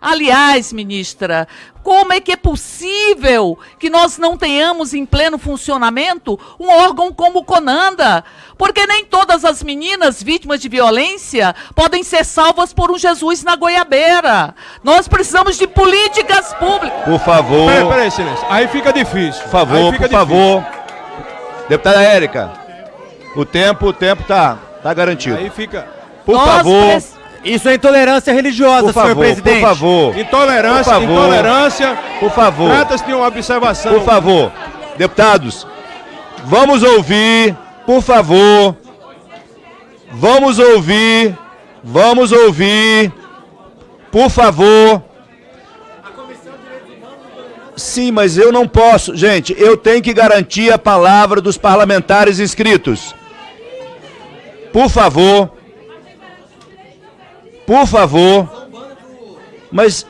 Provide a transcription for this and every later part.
Aliás, ministra, como é que é possível que nós não tenhamos em pleno funcionamento um órgão como o Conanda? Porque nem todas as meninas vítimas de violência podem ser salvas por um Jesus na goiabeira. Nós precisamos de políticas públicas. Por favor. Peraí, peraí, silêncio. Aí fica difícil. Por favor, por difícil. favor. Deputada Érica, o tempo, o tempo tá, tá garantido. Aí fica. Por Nós favor. Isso é intolerância religiosa, por favor, senhor presidente. Por favor. Intolerância, por favor. intolerância. Por favor. Trata-se de uma observação. Por favor. Deputados, vamos ouvir, por favor. Vamos ouvir. Vamos ouvir. Por favor. Sim, mas eu não posso. Gente, eu tenho que garantir a palavra dos parlamentares inscritos. Por favor. Por favor. Mas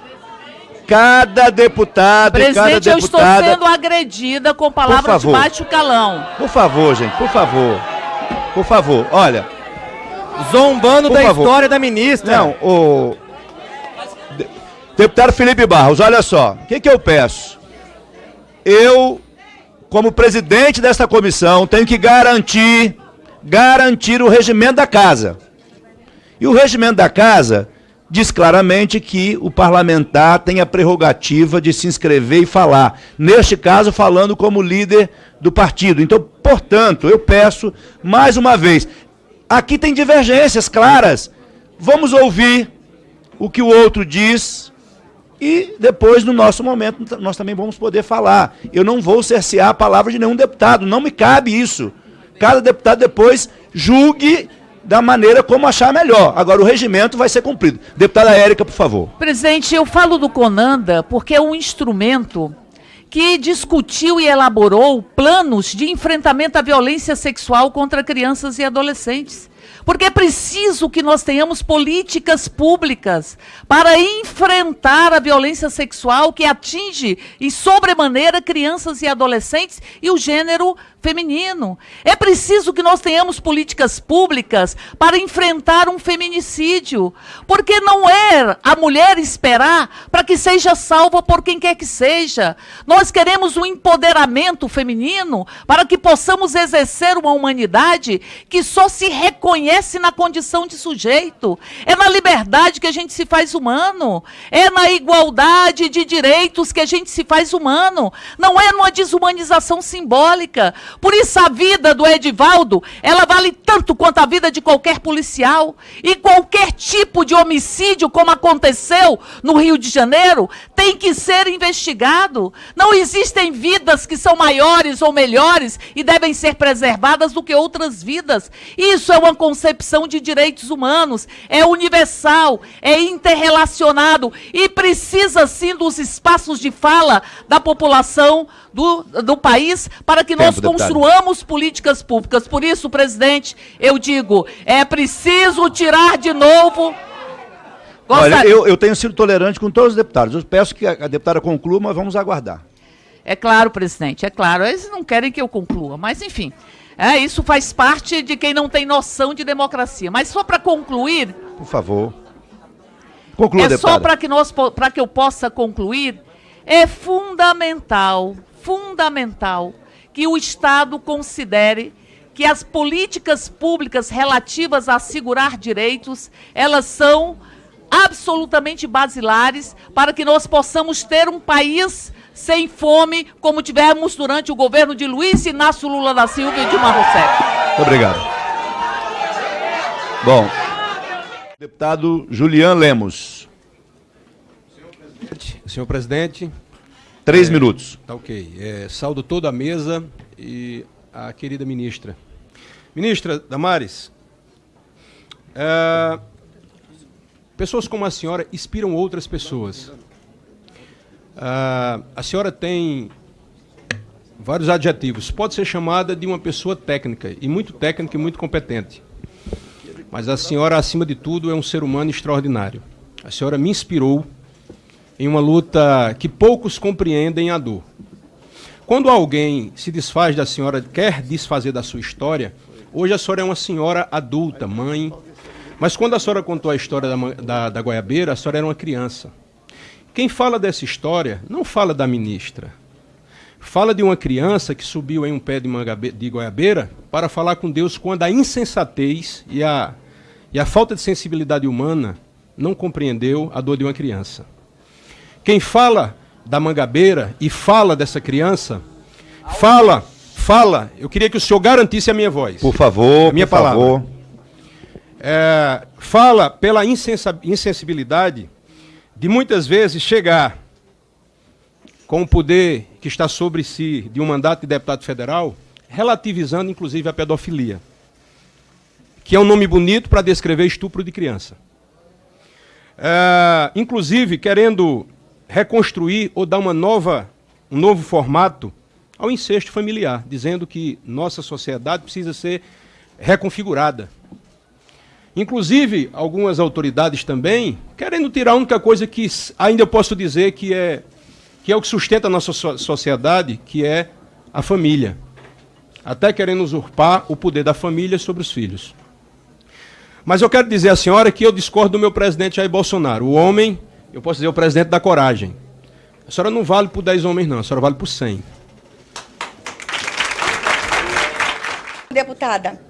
cada deputado Presidente, cada deputada... eu estou sendo agredida com palavras de baixo calão. Por favor, gente, por favor. Por favor, olha. Zombando da favor. história da ministra. Não, o... Deputado Felipe Barros, olha só. O que, que eu peço? Eu, como presidente dessa comissão, tenho que garantir, garantir o regimento da casa. E o regimento da casa diz claramente que o parlamentar tem a prerrogativa de se inscrever e falar. Neste caso, falando como líder do partido. Então, portanto, eu peço mais uma vez, aqui tem divergências claras. Vamos ouvir o que o outro diz e depois, no nosso momento, nós também vamos poder falar. Eu não vou cercear a palavra de nenhum deputado, não me cabe isso. Cada deputado depois julgue da maneira como achar melhor. Agora, o regimento vai ser cumprido. Deputada Érica, por favor. Presidente, eu falo do Conanda porque é um instrumento que discutiu e elaborou planos de enfrentamento à violência sexual contra crianças e adolescentes. Porque é preciso que nós tenhamos políticas públicas para enfrentar a violência sexual que atinge e sobremaneira crianças e adolescentes e o gênero feminino. É preciso que nós tenhamos políticas públicas para enfrentar um feminicídio, porque não é a mulher esperar para que seja salva por quem quer que seja. Nós queremos um empoderamento feminino para que possamos exercer uma humanidade que só se reconhece na condição de sujeito. É na liberdade que a gente se faz humano, é na igualdade de direitos que a gente se faz humano, não é numa desumanização simbólica. Por isso a vida do Edivaldo, ela vale tanto quanto a vida de qualquer policial. E qualquer tipo de homicídio, como aconteceu no Rio de Janeiro, tem que ser investigado. Não existem vidas que são maiores ou melhores e devem ser preservadas do que outras vidas. Isso é uma concepção de direitos humanos, é universal, é interrelacionado e precisa sim dos espaços de fala da população do, do país para que Tempo, nós construamos políticas públicas. Por isso, presidente, eu digo, é preciso tirar de novo. Olha, eu, eu tenho sido tolerante com todos os deputados. Eu peço que a, a deputada conclua, mas vamos aguardar. É claro, presidente, é claro. Eles não querem que eu conclua, mas enfim. É, isso faz parte de quem não tem noção de democracia. Mas só para concluir. Por favor. Conclua, é deputada. só para que, nós, que eu possa concluir. É fundamental fundamental que o Estado considere que as políticas públicas relativas a assegurar direitos, elas são absolutamente basilares para que nós possamos ter um país sem fome, como tivemos durante o governo de Luiz Inácio Lula da Silva e Dilma Rousseff. Muito obrigado. Bom, deputado Julian Lemos. Senhor presidente, Três é, minutos. Tá ok. É, saldo toda a mesa e a querida ministra. Ministra Damares, é, pessoas como a senhora inspiram outras pessoas. É, a senhora tem vários adjetivos. Pode ser chamada de uma pessoa técnica, e muito técnica e muito competente. Mas a senhora, acima de tudo, é um ser humano extraordinário. A senhora me inspirou em uma luta que poucos compreendem a dor. Quando alguém se desfaz da senhora, quer desfazer da sua história, hoje a senhora é uma senhora adulta, mãe, mas quando a senhora contou a história da, da, da goiabeira, a senhora era uma criança. Quem fala dessa história não fala da ministra. Fala de uma criança que subiu em um pé de, mangabe, de goiabeira para falar com Deus quando a insensatez e a, e a falta de sensibilidade humana não compreendeu a dor de uma criança. Quem fala da mangabeira e fala dessa criança, fala, fala. Eu queria que o senhor garantisse a minha voz. Por favor, a minha por palavra. favor. É, fala pela insensibilidade de muitas vezes chegar com o poder que está sobre si de um mandato de deputado federal, relativizando inclusive a pedofilia, que é um nome bonito para descrever estupro de criança. É, inclusive querendo reconstruir ou dar uma nova, um novo formato ao incesto familiar, dizendo que nossa sociedade precisa ser reconfigurada. Inclusive, algumas autoridades também querendo tirar a única coisa que ainda eu posso dizer que é, que é o que sustenta a nossa sociedade, que é a família. Até querendo usurpar o poder da família sobre os filhos. Mas eu quero dizer à senhora que eu discordo do meu presidente Jair Bolsonaro. O homem, eu posso dizer, o presidente da coragem. A senhora não vale por 10 homens, não. A senhora vale por 100. Deputada,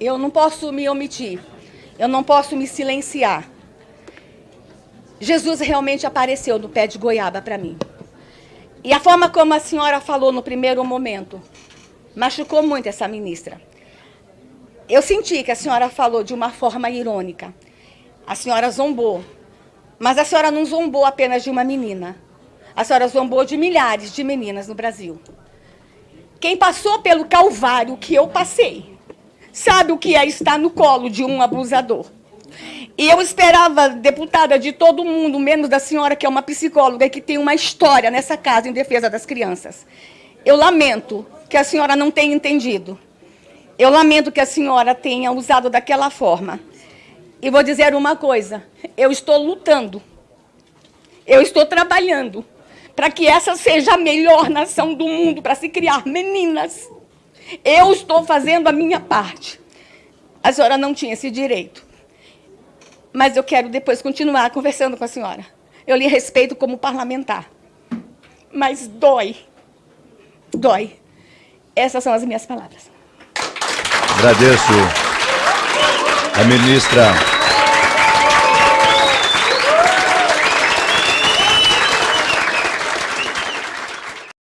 eu não posso me omitir. Eu não posso me silenciar. Jesus realmente apareceu no pé de goiaba para mim. E a forma como a senhora falou no primeiro momento machucou muito essa ministra. Eu senti que a senhora falou de uma forma irônica. A senhora zombou. Mas a senhora não zombou apenas de uma menina. A senhora zombou de milhares de meninas no Brasil. Quem passou pelo calvário que eu passei, sabe o que é estar no colo de um abusador. E eu esperava, deputada, de todo mundo, menos da senhora, que é uma psicóloga e que tem uma história nessa casa em defesa das crianças. Eu lamento que a senhora não tenha entendido. Eu lamento que a senhora tenha usado daquela forma. E vou dizer uma coisa: eu estou lutando. Eu estou trabalhando para que essa seja a melhor nação do mundo para se criar meninas eu estou fazendo a minha parte. A senhora não tinha esse direito. Mas eu quero depois continuar conversando com a senhora. Eu lhe respeito como parlamentar. Mas dói. Dói. Essas são as minhas palavras. Agradeço a ministra